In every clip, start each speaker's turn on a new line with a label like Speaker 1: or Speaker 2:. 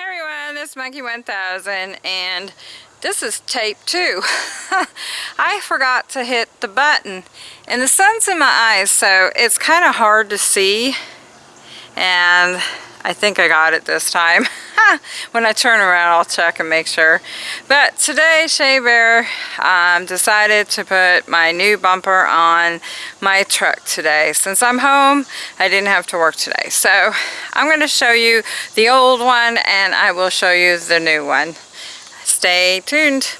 Speaker 1: Everyone, this is Monkey 1000 and this is tape two. I forgot to hit the button and the sun's in my eyes so it's kind of hard to see and I think I got it this time. when I turn around I'll check and make sure. But today Shea Bear um, decided to put my new bumper on my truck today. Since I'm home I didn't have to work today. So I'm going to show you the old one and I will show you the new one. Stay tuned.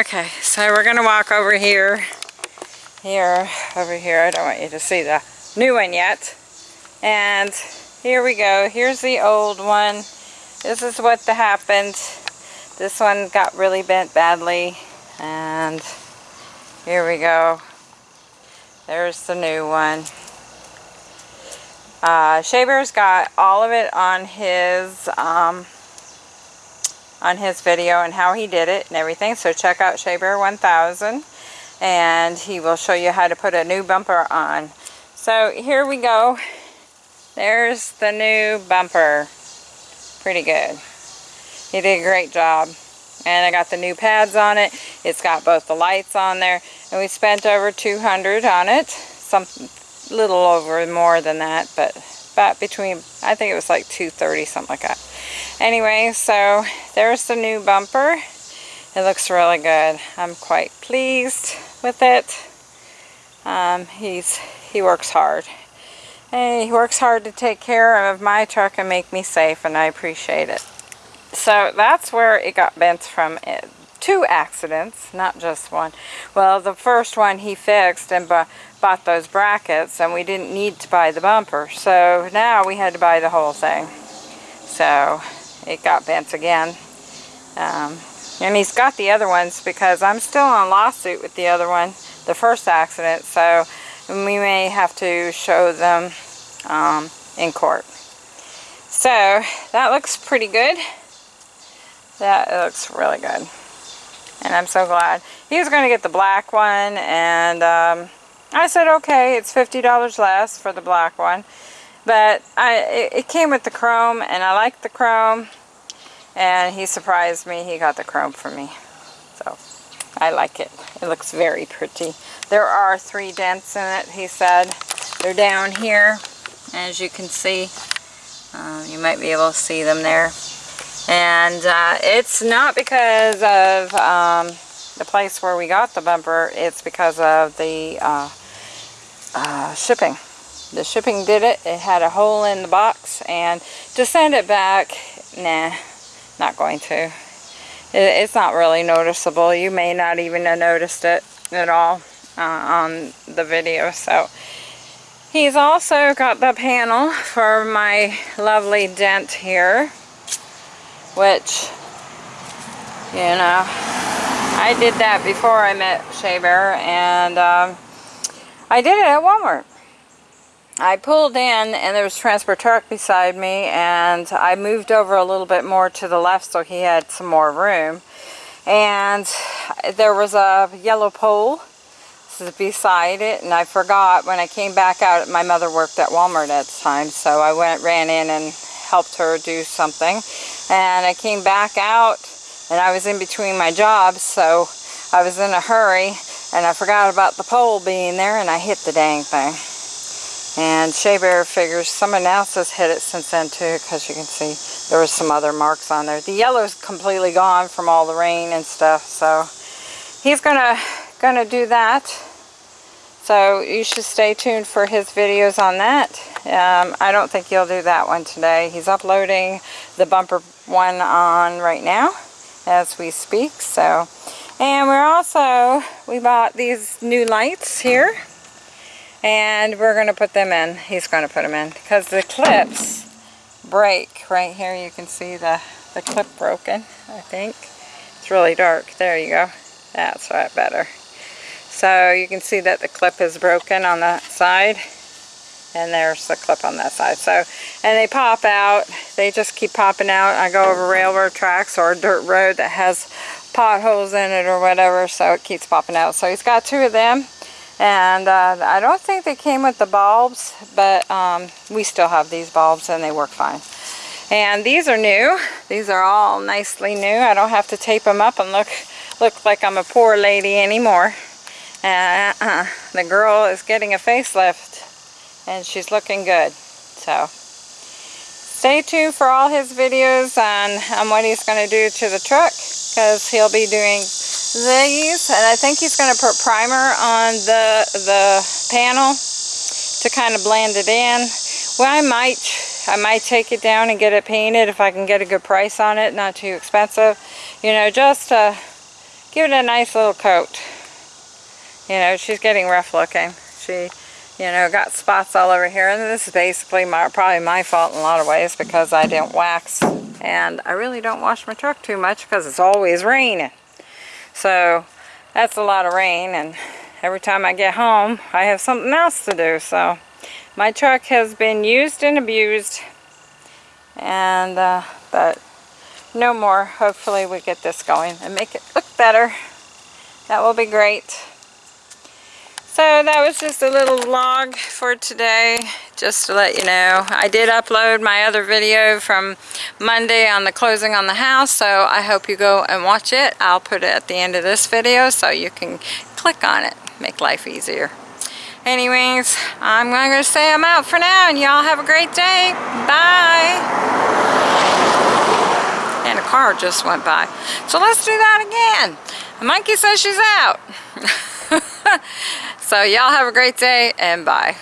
Speaker 1: Okay, so we're going to walk over here here, over here. I don't want you to see the new one yet. And here we go. Here's the old one. This is what happened. This one got really bent badly. And here we go. There's the new one. Uh, Shea Bear's got all of it on his um, on his video and how he did it and everything. So check out Shaber 1000 and he will show you how to put a new bumper on. So here we go. There's the new bumper. Pretty good. He did a great job. And I got the new pads on it. It's got both the lights on there. And we spent over 200 on it. Some little over more than that, but about between, I think it was like 230, something like that. Anyway, so there's the new bumper. It looks really good. I'm quite pleased with it. Um, he's He works hard. And he works hard to take care of my truck and make me safe and I appreciate it. So that's where it got bent from it. Two accidents, not just one. Well, the first one he fixed and bought those brackets and we didn't need to buy the bumper. So now we had to buy the whole thing. So it got bent again. Um, and he's got the other ones because I'm still on lawsuit with the other one, the first accident, so we may have to show them um, in court. So that looks pretty good. That looks really good. And I'm so glad. He was going to get the black one and um, I said okay, it's $50 less for the black one. But I, it, it came with the chrome and I like the chrome and he surprised me. He got the chrome for me. So I like it. It looks very pretty. There are three dents in it he said. They're down here as you can see. Uh, you might be able to see them there. And uh, it's not because of um, the place where we got the bumper. It's because of the uh, uh shipping. The shipping did it. It had a hole in the box. And to send it back nah not going to. it's not really noticeable. You may not even have noticed it at all uh, on the video. So he's also got the panel for my lovely dent here, which, you know, I did that before I met Shea Bear, and um, I did it at Walmart. I pulled in and there was transport truck beside me and I moved over a little bit more to the left so he had some more room. And there was a yellow pole beside it and I forgot when I came back out my mother worked at Walmart at the time so I went ran in and helped her do something. And I came back out and I was in between my jobs so I was in a hurry and I forgot about the pole being there and I hit the dang thing and Shea Bear figures someone else has hit it since then too because you can see there was some other marks on there. The yellow's completely gone from all the rain and stuff so he's gonna gonna do that. So you should stay tuned for his videos on that. Um, I don't think he'll do that one today. He's uploading the bumper one on right now as we speak. So, and we're also, we bought these new lights here and we're going to put them in. He's going to put them in because the clips break. Right here you can see the, the clip broken, I think. It's really dark. There you go. That's right better. So you can see that the clip is broken on that side and there's the clip on that side. So, and they pop out. They just keep popping out. I go over railroad tracks or a dirt road that has potholes in it or whatever, so it keeps popping out. So he's got two of them And uh, I don't think they came with the bulbs, but um, we still have these bulbs and they work fine. And these are new. These are all nicely new. I don't have to tape them up and look look like I'm a poor lady anymore. Uh, uh, the girl is getting a facelift and she's looking good. So stay tuned for all his videos on, on what he's going to do to the truck because he'll be doing these and I think he's going to put primer on the the panel to kind of blend it in. Well, I might I might take it down and get it painted if I can get a good price on it, not too expensive. You know, just uh, give it a nice little coat. You know, she's getting rough looking. She, you know, got spots all over here. And this is basically my, probably my fault in a lot of ways because I didn't wax. And I really don't wash my truck too much because it's always raining. So that's a lot of rain. And every time I get home, I have something else to do. So my truck has been used and abused and uh, but no more hopefully we get this going and make it look better that will be great so that was just a little vlog for today just to let you know I did upload my other video from Monday on the closing on the house so I hope you go and watch it I'll put it at the end of this video so you can click on it make life easier anyways, I'm going to say I'm out for now, and y'all have a great day. Bye. And a car just went by. So let's do that again. Monkey says she's out. so y'all have a great day, and bye.